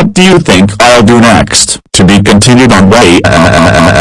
What do you think I'll do next? To be continued on way. Uh, uh, uh,